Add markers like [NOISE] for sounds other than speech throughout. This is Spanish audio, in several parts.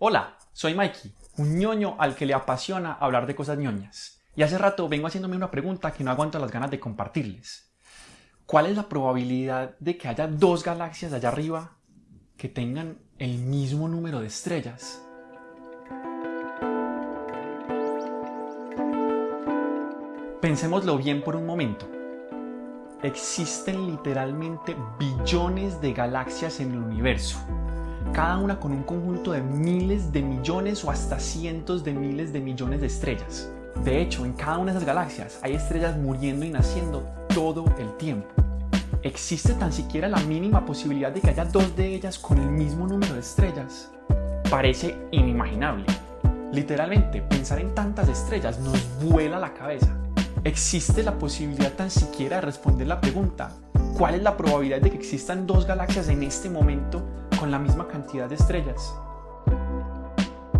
Hola, soy Mikey, un ñoño al que le apasiona hablar de cosas ñoñas. Y hace rato vengo haciéndome una pregunta que no aguanto las ganas de compartirles. ¿Cuál es la probabilidad de que haya dos galaxias allá arriba que tengan el mismo número de estrellas? Pensémoslo bien por un momento. Existen literalmente billones de galaxias en el universo cada una con un conjunto de miles de millones o hasta cientos de miles de millones de estrellas. De hecho, en cada una de esas galaxias hay estrellas muriendo y naciendo todo el tiempo. ¿Existe tan siquiera la mínima posibilidad de que haya dos de ellas con el mismo número de estrellas? Parece inimaginable. Literalmente, pensar en tantas estrellas nos vuela la cabeza. ¿Existe la posibilidad tan siquiera de responder la pregunta ¿cuál es la probabilidad de que existan dos galaxias en este momento con la misma cantidad de estrellas?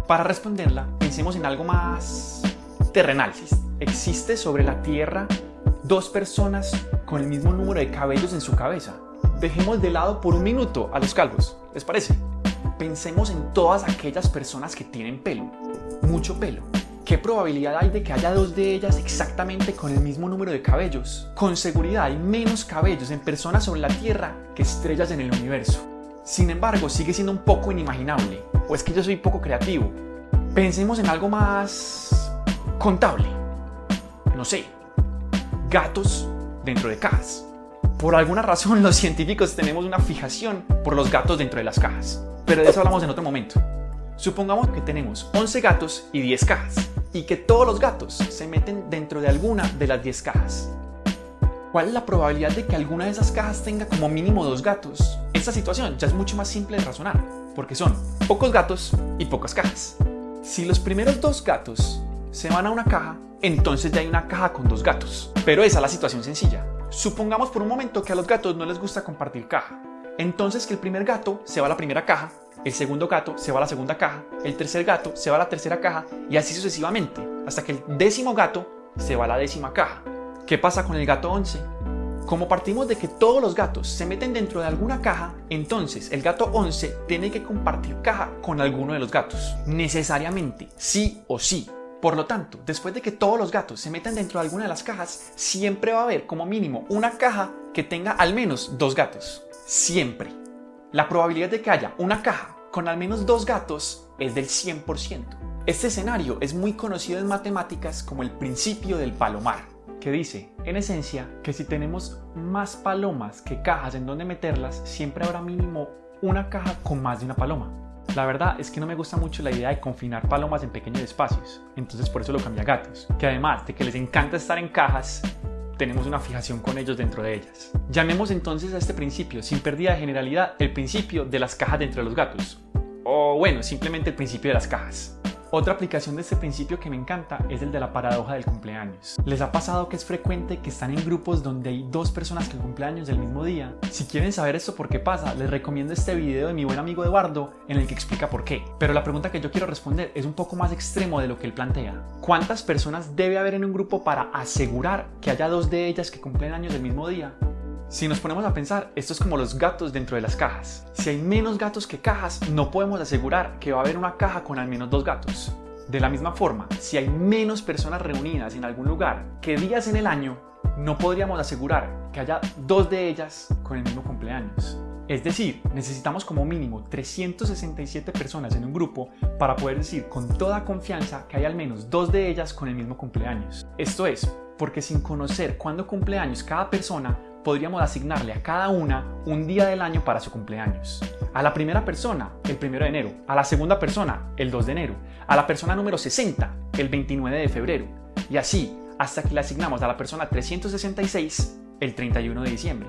Para responderla, pensemos en algo más terrenal. ¿Existe sobre la Tierra dos personas con el mismo número de cabellos en su cabeza? Dejemos de lado por un minuto a los calvos, ¿les parece? Pensemos en todas aquellas personas que tienen pelo, mucho pelo. ¿Qué probabilidad hay de que haya dos de ellas exactamente con el mismo número de cabellos? Con seguridad hay menos cabellos en personas sobre la Tierra que estrellas en el universo. Sin embargo, sigue siendo un poco inimaginable, o es que yo soy poco creativo. Pensemos en algo más contable. No sé, gatos dentro de cajas. Por alguna razón [LAUGHS] los científicos tenemos una fijación por los gatos dentro de las cajas, pero de eso hablamos en otro momento. Supongamos que tenemos 11 gatos y 10 cajas, y que todos los gatos se meten dentro de alguna de las 10 cajas. ¿Cuál es la probabilidad de que alguna de esas cajas tenga como mínimo dos gatos? Esta situación ya es mucho más simple de razonar, porque son pocos gatos y pocas cajas. Si los primeros dos gatos se van a una caja, entonces ya hay una caja con dos gatos. Pero esa es la situación sencilla. Supongamos por un momento que a los gatos no les gusta compartir caja. Entonces que el primer gato se va a la primera caja, el segundo gato se va a la segunda caja, el tercer gato se va a la tercera caja y así sucesivamente, hasta que el décimo gato se va a la décima caja. ¿Qué pasa con el gato 11? Como partimos de que todos los gatos se meten dentro de alguna caja, entonces el gato 11 tiene que compartir caja con alguno de los gatos. Necesariamente, sí o sí. Por lo tanto, después de que todos los gatos se metan dentro de alguna de las cajas, siempre va a haber como mínimo una caja que tenga al menos dos gatos. Siempre. La probabilidad de que haya una caja con al menos dos gatos es del 100%. Este escenario es muy conocido en matemáticas como el principio del palomar que dice, en esencia, que si tenemos más palomas que cajas en donde meterlas, siempre habrá mínimo una caja con más de una paloma. La verdad es que no me gusta mucho la idea de confinar palomas en pequeños espacios, entonces por eso lo cambié a gatos, que además de que les encanta estar en cajas, tenemos una fijación con ellos dentro de ellas. Llamemos entonces a este principio, sin pérdida de generalidad, el principio de las cajas dentro de los gatos. O bueno, simplemente el principio de las cajas. Otra aplicación de este principio que me encanta es el de la paradoja del cumpleaños. ¿Les ha pasado que es frecuente que están en grupos donde hay dos personas que cumplen años del mismo día? Si quieren saber esto por qué pasa, les recomiendo este video de mi buen amigo Eduardo en el que explica por qué. Pero la pregunta que yo quiero responder es un poco más extremo de lo que él plantea. ¿Cuántas personas debe haber en un grupo para asegurar que haya dos de ellas que cumplen años del mismo día? Si nos ponemos a pensar, esto es como los gatos dentro de las cajas. Si hay menos gatos que cajas, no podemos asegurar que va a haber una caja con al menos dos gatos. De la misma forma, si hay menos personas reunidas en algún lugar que días en el año, no podríamos asegurar que haya dos de ellas con el mismo cumpleaños. Es decir, necesitamos como mínimo 367 personas en un grupo para poder decir con toda confianza que hay al menos dos de ellas con el mismo cumpleaños. Esto es, porque sin conocer cuándo cumpleaños cada persona, podríamos asignarle a cada una un día del año para su cumpleaños. A la primera persona, el 1 de enero. A la segunda persona, el 2 de enero. A la persona número 60, el 29 de febrero. Y así, hasta que le asignamos a la persona 366, el 31 de diciembre.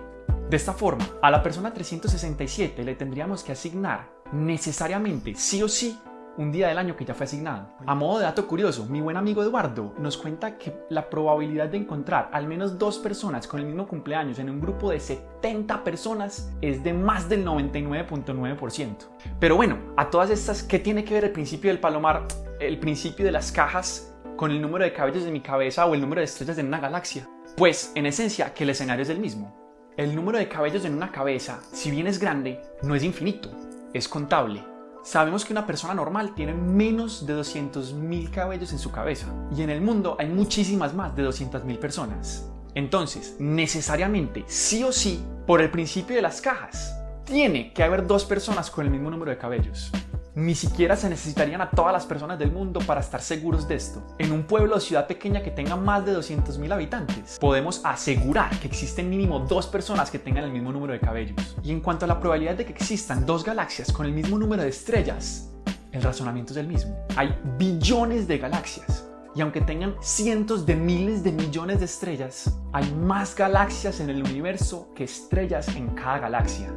De esta forma, a la persona 367 le tendríamos que asignar necesariamente, sí o sí, un día del año que ya fue asignado. A modo de dato curioso, mi buen amigo Eduardo nos cuenta que la probabilidad de encontrar al menos dos personas con el mismo cumpleaños en un grupo de 70 personas es de más del 99.9%. Pero bueno, a todas estas, ¿qué tiene que ver el principio del palomar, el principio de las cajas con el número de cabellos de mi cabeza o el número de estrellas en una galaxia? Pues, en esencia, que el escenario es el mismo. El número de cabellos en una cabeza, si bien es grande, no es infinito, es contable Sabemos que una persona normal tiene menos de 200.000 cabellos en su cabeza y en el mundo hay muchísimas más de 200.000 personas. Entonces, necesariamente, sí o sí, por el principio de las cajas, tiene que haber dos personas con el mismo número de cabellos. Ni siquiera se necesitarían a todas las personas del mundo para estar seguros de esto. En un pueblo o ciudad pequeña que tenga más de 200.000 habitantes, podemos asegurar que existen mínimo dos personas que tengan el mismo número de cabellos. Y en cuanto a la probabilidad de que existan dos galaxias con el mismo número de estrellas, el razonamiento es el mismo. Hay billones de galaxias. Y aunque tengan cientos de miles de millones de estrellas, hay más galaxias en el universo que estrellas en cada galaxia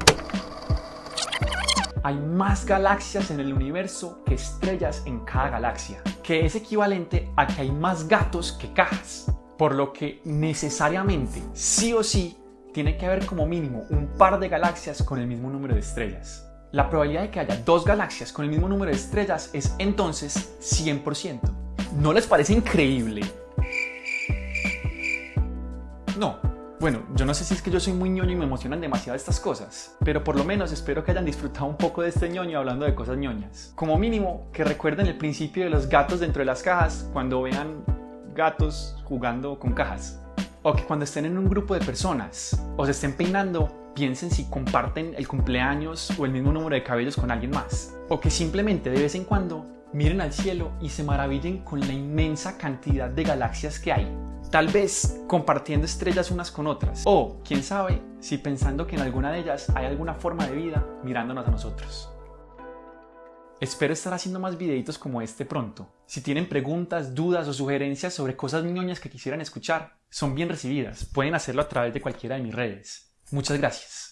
hay más galaxias en el universo que estrellas en cada galaxia, que es equivalente a que hay más gatos que cajas, por lo que necesariamente, sí o sí, tiene que haber como mínimo un par de galaxias con el mismo número de estrellas. La probabilidad de que haya dos galaxias con el mismo número de estrellas es entonces 100%. ¿No les parece increíble? No, bueno, yo no sé si es que yo soy muy ñoño y me emocionan demasiado estas cosas, pero por lo menos espero que hayan disfrutado un poco de este ñoño hablando de cosas ñoñas. Como mínimo, que recuerden el principio de los gatos dentro de las cajas cuando vean gatos jugando con cajas. O que cuando estén en un grupo de personas o se estén peinando, piensen si comparten el cumpleaños o el mismo número de cabellos con alguien más. O que simplemente de vez en cuando miren al cielo y se maravillen con la inmensa cantidad de galaxias que hay. Tal vez compartiendo estrellas unas con otras. O, quién sabe, si pensando que en alguna de ellas hay alguna forma de vida mirándonos a nosotros. Espero estar haciendo más videitos como este pronto. Si tienen preguntas, dudas o sugerencias sobre cosas ñoñas que quisieran escuchar, son bien recibidas. Pueden hacerlo a través de cualquiera de mis redes. Muchas gracias.